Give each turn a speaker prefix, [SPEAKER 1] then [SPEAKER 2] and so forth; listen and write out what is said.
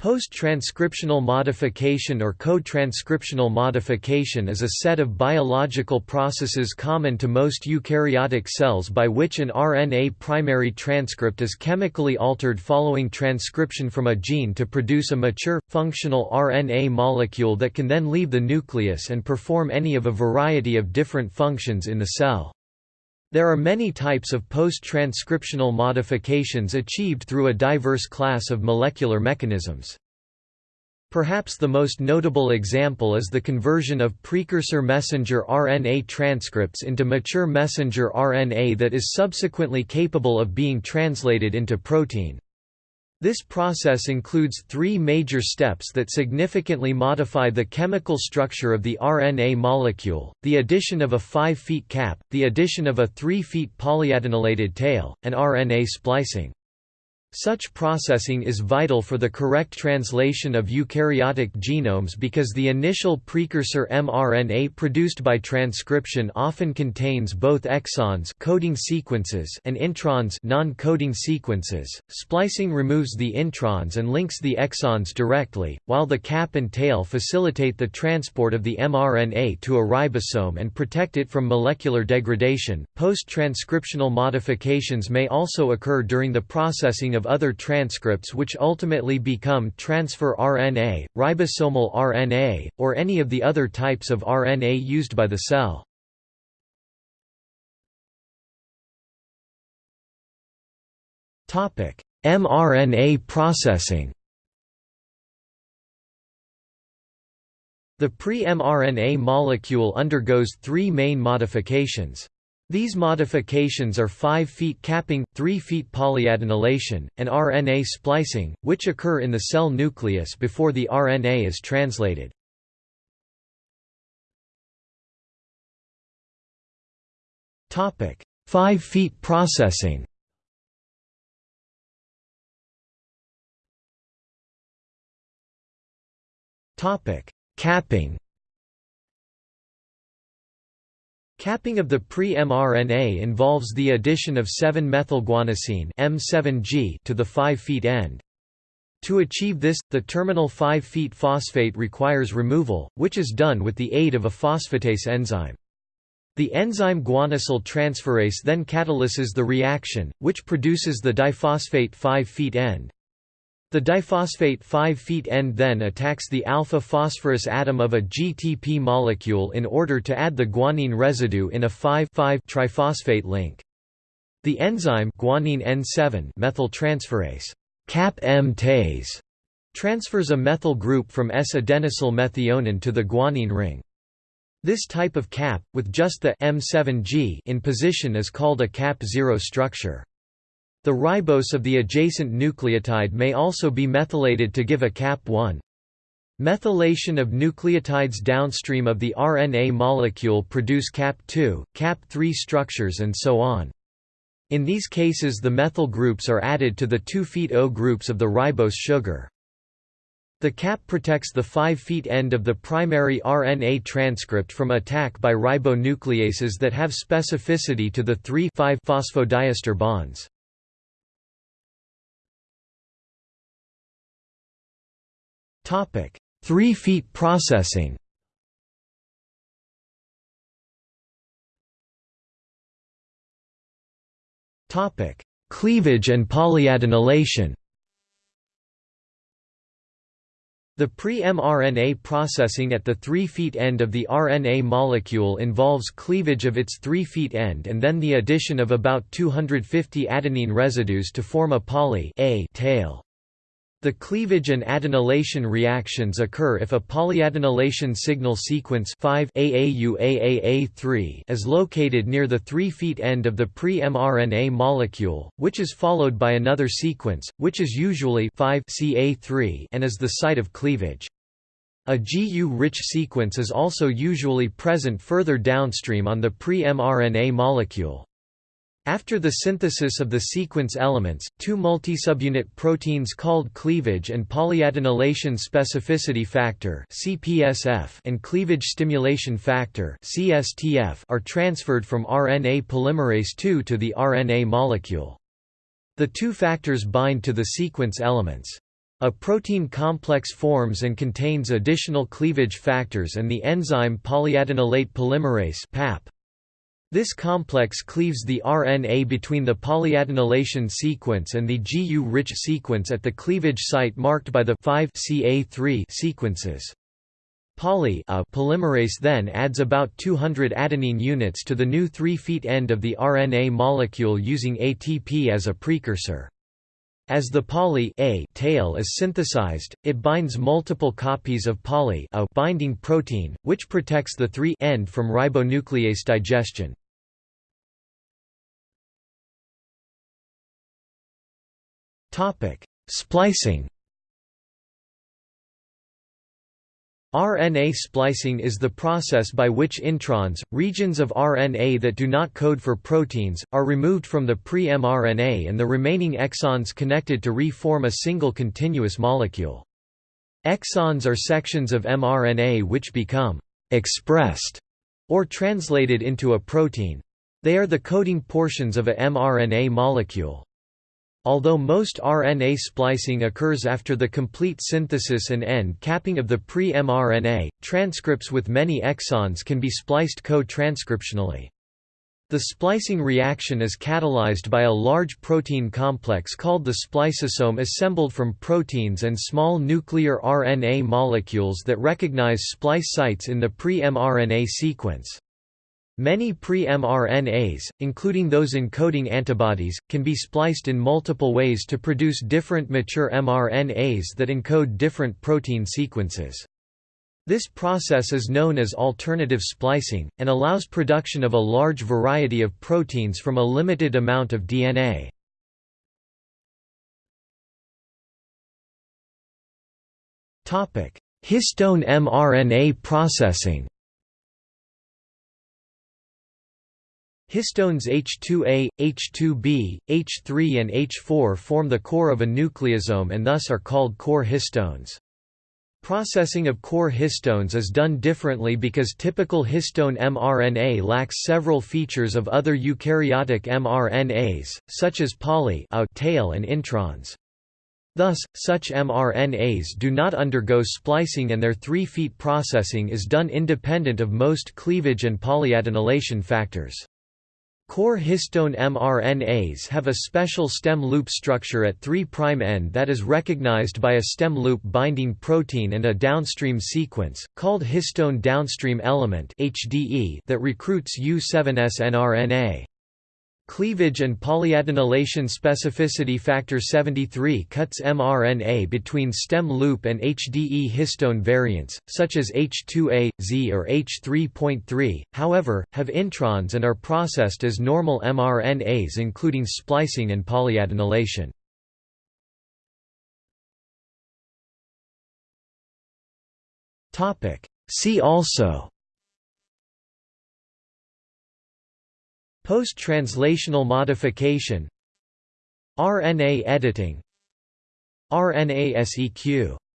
[SPEAKER 1] Post-transcriptional modification or co-transcriptional modification is a set of biological processes common to most eukaryotic cells by which an RNA primary transcript is chemically altered following transcription from a gene to produce a mature, functional RNA molecule that can then leave the nucleus and perform any of a variety of different functions in the cell. There are many types of post-transcriptional modifications achieved through a diverse class of molecular mechanisms. Perhaps the most notable example is the conversion of precursor messenger RNA transcripts into mature messenger RNA that is subsequently capable of being translated into protein. This process includes three major steps that significantly modify the chemical structure of the RNA molecule, the addition of a 5 feet cap, the addition of a 3 feet polyadenylated tail, and RNA splicing. Such processing is vital for the correct translation of eukaryotic genomes because the initial precursor mRNA produced by transcription often contains both exons coding sequences and introns non-coding sequences. Splicing removes the introns and links the exons directly, while the cap and tail facilitate the transport of the mRNA to a ribosome and protect it from molecular degradation. Post-transcriptional modifications may also occur during the processing of of other transcripts which ultimately become transfer RNA, ribosomal RNA, or any of the other types of RNA used by the cell. mRNA processing The pre-mRNA molecule undergoes three main modifications. These modifications are 5 feet capping, 3 feet polyadenylation, and RNA splicing, which occur in the cell nucleus before the RNA is translated. Topic: 5' feet processing. Topic: Capping. Capping of the pre-mRNA involves the addition of 7-methylguanosine M7G to the 5' end. To achieve this, the terminal 5' phosphate requires removal, which is done with the aid of a phosphatase enzyme. The enzyme guanylyl transferase then catalyses the reaction, which produces the diphosphate 5' end. The diphosphate 5' feet end then attacks the alpha-phosphorus atom of a GTP molecule in order to add the guanine residue in a 5,5-triphosphate link. The enzyme guanine N7 methyltransferase CAP-M tase transfers a methyl group from S-adenosyl methionine to the guanine ring. This type of cap, with just the M7G in position is called a cap-0 structure. The ribose of the adjacent nucleotide may also be methylated to give a cap1. Methylation of nucleotides downstream of the RNA molecule produce cap2, cap3 structures and so on. In these cases the methyl groups are added to the 2' O groups of the ribose sugar. The cap protects the 5' end of the primary RNA transcript from attack by ribonucleases that have specificity to the 3 5 phosphodiester bonds. 3 feet processing. Topic: Cleavage and polyadenylation. The pre-mRNA processing at the 3' feet end of the RNA molecule involves cleavage of its 3' feet end and then the addition of about 250 adenine residues to form a poly A tail. The cleavage and adenylation reactions occur if a polyadenylation signal sequence 5 AAUAAA3 is located near the 3 feet end of the pre-mRNA molecule, which is followed by another sequence, which is usually 5 CA3 and is the site of cleavage. A GU-rich sequence is also usually present further downstream on the pre-mRNA molecule. After the synthesis of the sequence elements, two multisubunit proteins called cleavage and polyadenylation specificity factor and cleavage stimulation factor are transferred from RNA polymerase II to the RNA molecule. The two factors bind to the sequence elements. A protein complex forms and contains additional cleavage factors and the enzyme polyadenylate polymerase. This complex cleaves the RNA between the polyadenylation sequence and the GU-rich sequence at the cleavage site marked by the 5-CA3 sequences. Poly A polymerase then adds about 200 adenine units to the new 3' end of the RNA molecule using ATP as a precursor. As the poly A tail is synthesized, it binds multiple copies of poly A binding protein, which protects the 3' end from ribonuclease digestion. Splicing RNA splicing is the process by which introns, regions of RNA that do not code for proteins, are removed from the pre-mRNA and the remaining exons connected to re-form a single continuous molecule. Exons are sections of mRNA which become «expressed» or translated into a protein. They are the coding portions of a mRNA molecule. Although most RNA splicing occurs after the complete synthesis and end capping of the pre-mRNA, transcripts with many exons can be spliced co-transcriptionally. The splicing reaction is catalyzed by a large protein complex called the spliceosome assembled from proteins and small nuclear RNA molecules that recognize splice sites in the pre-mRNA sequence. Many pre-mRNAs, including those encoding antibodies, can be spliced in multiple ways to produce different mature mRNAs that encode different protein sequences. This process is known as alternative splicing, and allows production of a large variety of proteins from a limited amount of DNA. Histone mRNA processing Histones H2A, H2B, H3 and H4 form the core of a nucleosome and thus are called core histones. Processing of core histones is done differently because typical histone mRNA lacks several features of other eukaryotic mRNAs, such as poly tail and introns. Thus, such mRNAs do not undergo splicing and their 3' feet processing is done independent of most cleavage and polyadenylation factors. Core histone mRNAs have a special stem loop structure at 3' end that is recognized by a stem loop binding protein and a downstream sequence, called histone downstream element that recruits U7 snRNA. Cleavage and polyadenylation specificity factor 73 cuts mRNA between stem loop and HDE histone variants, such as H2A, Z or H3.3, however, have introns and are processed as normal mRNAs including splicing and polyadenylation. See also Post-translational modification. RNA editing. RNA-seq